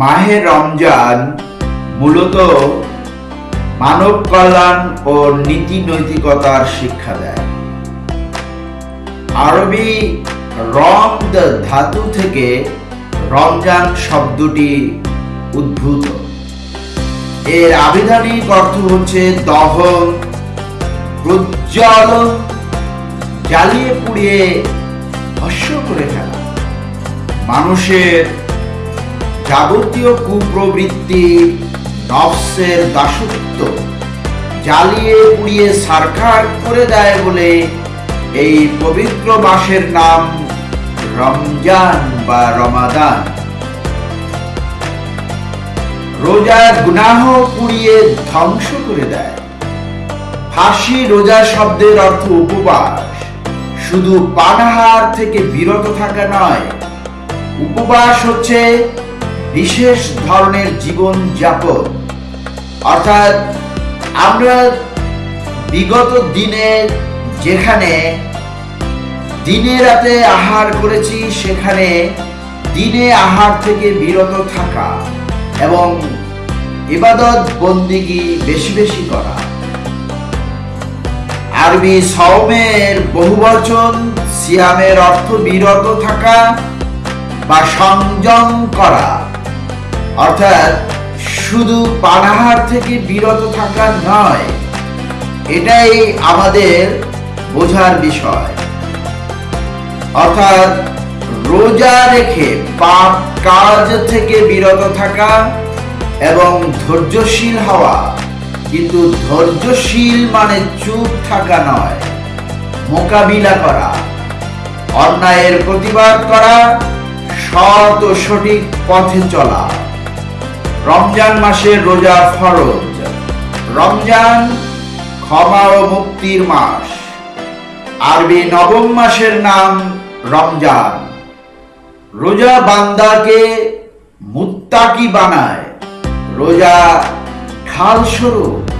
মাহে রমজান মূলত মানব কল্যাণ ও নীতি নৈতিকতার শিক্ষা দেয়। আরবি রম ধাতু থেকে রমজান শব্দটি উদ্ভূত। এর আবিধানিক অর্থ হচ্ছে দহন প্রজ্জ্বল জ্বালিয়ে পুড়িয়ে ভস্য করে ফেলা। মানুষের যাবতীয় কুপ্রবৃত্তি নফসের দাসত্ব জ্বালিয়ে পুড়িয়ে সারখার করে দেয় বলে এই পবিত্র মাসের নাম রমজান বা রমাদান। রোজা গুনাহ পুড়িয়ে ধ্বংস করে দেয়। ফাঁসি রোজা শব্দের অর্থ উপবাস। শুধু পানাহার থেকে বিরত থাকা নয়, উপবাস হচ্ছে বিশেষ ধরনের জীবন যাপন। অর্থাৎ আমরা বিগত দিনে যেখানে দিনে রাতে আহার করেছি, সেখানে দিনে আহার থেকে বিরত থাকা এবং ইবাদত বন্দিগি বেশি বেশি করা। আরবি সওমের বহুবচন সিয়ামের অর্থ বিরত থাকা বা সংযম করা। অর্থাৎ শুধু পানাহার থেকে বিরত থাকা নয়, এটাই আমাদের বোঝার বিষয়। অর্থাৎ রোজা রেখে পাপ কাজ থেকে বিরত থাকা এবং ধৈর্যশীল হওয়া, কিন্তু ধৈর্যশীল মানে চুপ থাকা নয়, মোকাবিলা করা, অন্যায়ের প্রতিবাদ করা ও সঠিক পথে চলা। রমজান মাসের রোজা ফরজ। রমজান ক্ষমা ও মুক্তির মাস। আরবি নবম মাসের নাম রমজান। রোজা বান্দাকে মুত্তাকি বানায়। রোজা ঢাল স্বরূপ।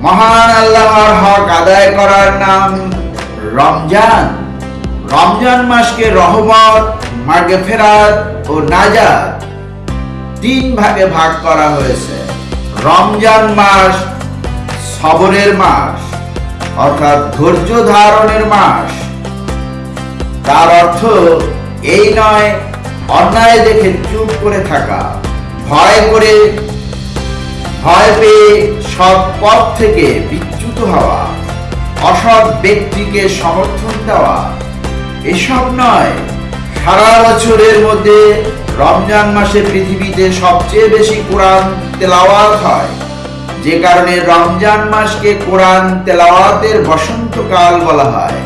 মহান আল্লাহর হক আদায় করার নাম রমজান। রমজান মাসকে রহমত মার্গে ফেরাত ও নাজাত। তিন ভাগে ভাগ করা হয়েছে। রমজান মাস সবরের মাস, অর্থাৎ ধৈর্য ধারণের মাস। তার অর্থ এই নয়, অন্যায় দেখে চুপ করে থাকা, ভয় করে, ভয় পেয়ে সৎ পথ থেকে বিচ্যুত হওয়া, অসৎ ব্যক্তিকে সমর্থন দেওয়া, এসব নয়। সারা বছরের মধ্যে রমজান মাসে পৃথিবীতে সবচেয়ে বেশি কোরআন তেলাওয়াত হয়। যে কারণে রমজান মাসকে কোরআন তেলাওয়াতের বসন্তকাল বলা হয়।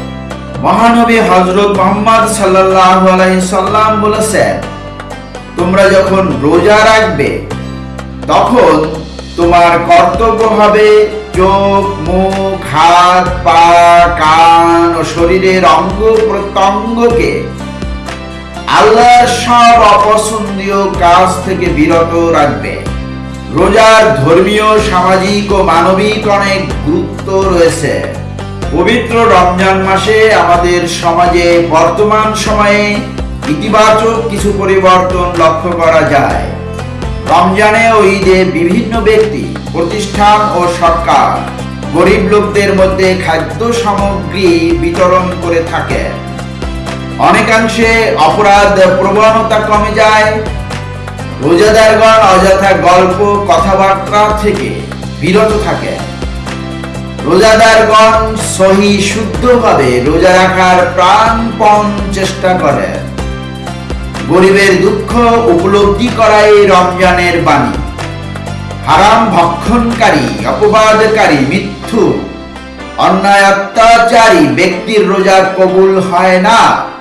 মহানবী হজরত মোহাম্মদ সাল্লাহ সাল্লাম বলেছেন, তোমরা যখন রোজা রাখবে, তখন তোমার কর্তব্য হবে চোখ, মুখ, হাত, পা, কান ও শরীরের অঙ্গ প্রত্যঙ্গকে আল্লাহর সব অপছন্দীয় কাজ থেকে বিরত রাখবে। রোজার ধর্মীয়, সামাজিক ও মানবিক অনেক গুরুত্ব রয়েছে। পবিত্র রমজান মাসে আমাদের সমাজে বর্তমান সময়ে ইতিবাচক কিছু পরিবর্তন লক্ষ্য করা যায়। রমজানে ও ঈদে বিভিন্ন ব্যক্তি, প্রতিষ্ঠান ও সরকার গরিব লোকদের মধ্যে খাদ্য সামগ্রী বিতরণ করে থাকে। অনেকাংশে অপরাধ প্রবণতা কমে যায়। রোজাদারগণ অযথা গল্প, কথাবার্তা থেকে বিরত থাকে রোজাদারগণ সহি শুদ্ধভাবে রোজা রাখার প্রাণপণ চেষ্টা করে গরিবের দুঃখ উপলব্ধি করাই রমজানের বাণী। হারাম ভক্ষণকারী, অপবাদকারী, মিথ্যু, অন্যায় অত্যাচারী ব্যক্তির রোজা কবুল হয় না।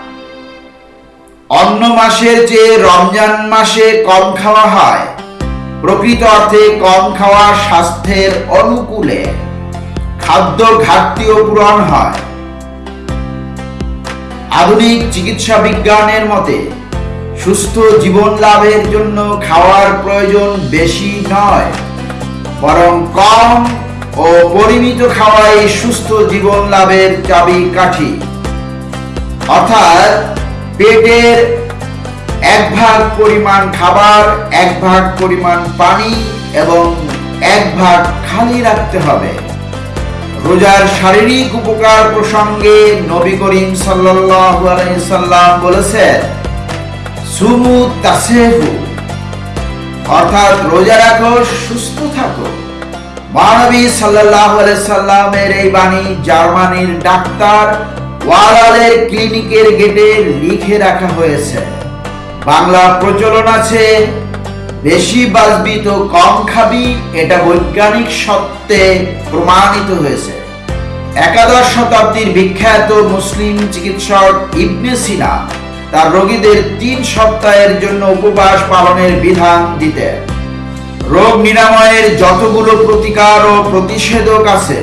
অন্য মাসের চেয়ে রমজান মাসে কম খাওয়া হয়, প্রকৃত অর্থে কম খাওয়া স্বাস্থ্যের অনুকূলে খাদ্য ঘাটতিও পূরণ হয়। আধুনিক চিকিৎসা বিজ্ঞানের মতে, সুস্থ জীবন লাভের জন্য খাওয়ার প্রয়োজন বেশি নয়, বরং কম ও পরিমিত খাওয়াই সুস্থ জীবন লাভের চাবি কাঠি অর্থাৎ পেটের এক ভাগ পরিমাণ খাবার, এক ভাগ পরিমাণ পানি এবং এক ভাগ খালি রাখতে হবে। রোজার শারীরিক উপকার প্রসঙ্গে নবী করিম সাল্লাম বলেছেন, সুমু তাসেহু। অর্থাৎ রোজা রাখো, সুস্থ থাকো। মহানবী সাল্লাল্লাহু আলাইহি সাল্লামের এই বাণী জার্মানির ডাক্তার ওয়ালালের ক্লিনিকের গেটে লিখে রাখা হয়েছে। বাংলা প্রচলন আছে, বেশি বাজবি তো কম খাবি, এটা বৈজ্ঞানিক সত্যে প্রমাণিত হয়েছে। একাদশ শতাব্দীর বিখ্যাত মুসলিম চিকিৎসক ইবনে সিনা তার রোগীদের তিন সপ্তাহের জন্য উপবাস পালনের বিধান দিতেন। রোগ নিরাময়ের যতগুলো প্রতিকার ও প্রতিষেধক আছে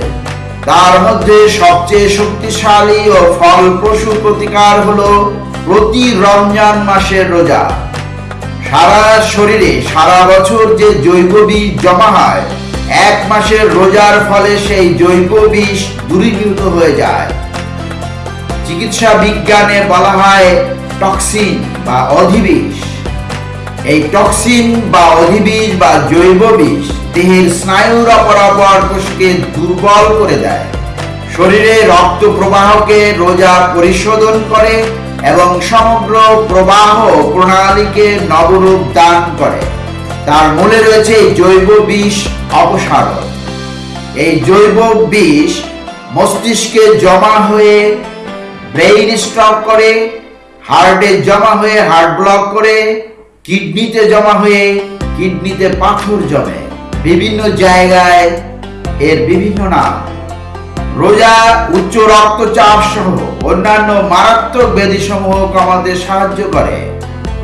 তার মধ্যে সবচেয়ে শক্তিশালী ও ফলপ্রসূ প্রতিকার হলো প্রতি রমজান মাসের রোজা। সারা শরীরে, সারা বছর যে জৈব বিষ জমা হয়, এক মাসের রোজার ফলে সেই জৈব বিষ দূরীভূত হয়ে যায়। চিকিৎসা বিজ্ঞানে বলা হয় টক্সিন বা অধিবিষ এই টক্সিন বা অধিবিষ বা জৈব বিষ দেহের স্নায়ুর অপরাপর কোষকে দুর্বল করে দেয়। শরীরে রক্ত প্রবাহকে রোজা পরিশোধন করে এবং সমগ্র প্রবাহ প্রণালীকে নবরূপ দান করে। তার মূলে রয়েছে জৈব বিষ অপসারণ। এই জৈব বিষ মস্তিষ্কে জমা হয়ে ব্রেইন স্ট্রক করে, হার্টে জমা হয়ে হার্ট ব্লক করে, কিডনিতে জমা হয়ে কিডনিতে পাথর জমে। বিভিন্ন জায়গায় এর বিভিন্ন নাম। রোজা, উচ্চ রক্তচাপ সহ অন্যান্য মারাত্মক ব্যাধি সমূহ কমাতে সাহায্য করে।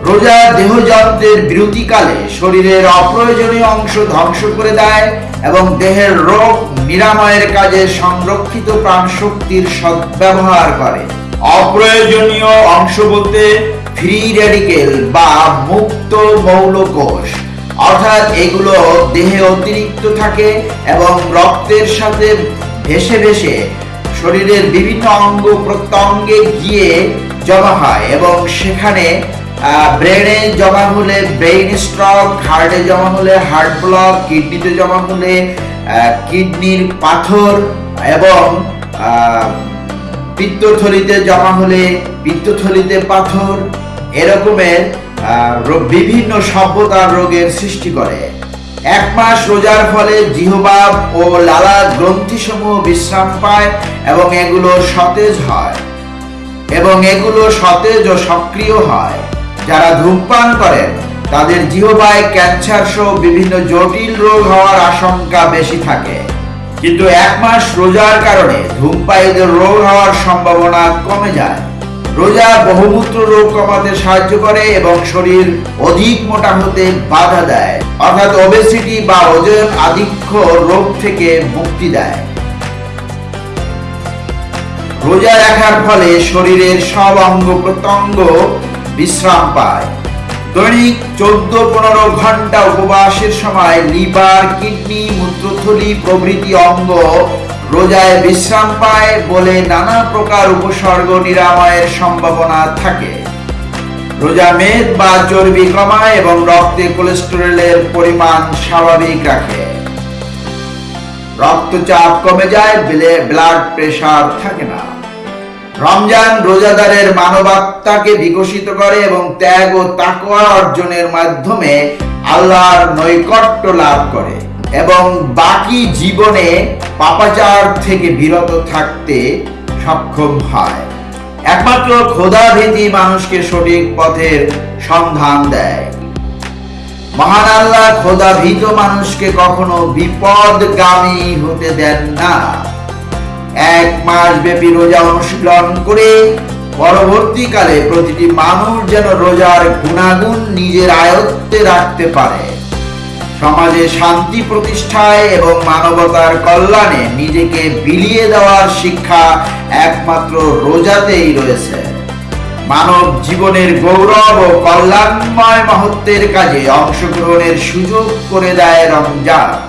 রোজা দেহযন্ত্রের বিরতিকালে শরীরের অপ্রয়োজনীয় অংশ ধ্বংস করে দেয় এবং দেহের রোগ নিরাময়ের কাজে সংরক্ষিত প্রাণশক্তির সদ্ব্যবহার করে। অপ্রয়োজনীয় অংশ বলতে ফ্রি রেডিকেল বা মুক্ত মৌলকোষ। অর্থাৎ এগুলো দেহে অতিরিক্ত থাকে এবং রক্তের সাথে ভেসে ভেসে শরীরের বিভিন্ন অঙ্গ প্রত্যঙ্গে গিয়ে জমা হয় এবং সেখানে ব্রেনে জমা হলে ব্রেইন স্ট্রক হার্টে জমা হলে হার্ট ব্লক কিডনিতে জমা হলে কিডনির পাথর এবং পিত্তথলিতে জমা হলে পিত্তথলিতে পাথর। এরকমের বিভিন্ন সভ্যতার রোগের সৃষ্টি করে। এক মাস রোজার ফলে জিহবাব ও লালা গ্রন্থিসমূহ বিশ্রাম পায় এবং এগুলো সতেজ হয়। এবং এগুলো সতেজ ও সক্রিয় হয়। যারা ধূমপান করেন, তাদের জিহবায় ক্যান্সার সহ বিভিন্ন জটিল রোগ হওয়ার আশঙ্কা বেশি থাকে। কিন্তু এক মাস রোজার কারণে ধূমপায়ীদের রোগ হওয়ার সম্ভাবনা কমে যায়। রোজা বহুমূত্র রোগ কমাতে সাহায্য করে এবং শরীর অধিক মোটা হতে বাধা দেয়। অর্থাৎ ওবেসিটি বা ওজন আধিক্য রোগ থেকে মুক্তি দেয়। রোজা রাখার ফলে শরীরের সব অঙ্গ প্রত্যঙ্গ বিশ্রাম পায়। দৈনিক চোদ্দ পনেরো ঘণ্টা উপবাসের সময় লিভার, কিডনি, মূত্রথলি প্রভৃতি অঙ্গ রোজায় বিশ্রাম পায় বলে নানা প্রকার উপসর্গ নিরাময়ের সম্ভাবনা থাকে। রোজা মেদ বা চর্বি কমায় এবং রক্তে কোলেস্টেরলের পরিমাণ স্বাভাবিক রাখে। রক্তচাপ কমে যায়, ব্লে- ব্লাড প্রেশার থাকে না। রমজান রোজাদারের মানবাত্মাকে বিকশিত করে এবং ত্যাগ ও তাকোয়া অর্জনের মাধ্যমে আল্লাহর নৈকট্য লাভ করে। এবং বাকি জীবনে পাপাচার থেকে বিরত থাকতে সক্ষম হয়। একমাত্র খোদাভীতি মানুষকে সঠিক পথের সন্ধান দেয়। মহান আল্লাহ খোদা ভীত মানুষকে কখনো বিপদগামী হতে দেন না। এক মাস ব্যাপী রোজা অনুশীলন করে পরবর্তীকালে প্রতিটি মানুষ যেন রোজার গুণাগুণ নিজের আয়ত্তে রাখতে পারে। সমাজে শান্তি প্রতিষ্ঠায় এবং মানবতার কল্যাণে নিজেকে বিলিয়ে দেওয়ার শিক্ষা একমাত্র রোজাতেই রয়েছে। মানব জীবনের গৌরব ও কল্যাণময় মহত্বের কাজে অংশগ্রহণের সুযোগ করে দেয় রমজান।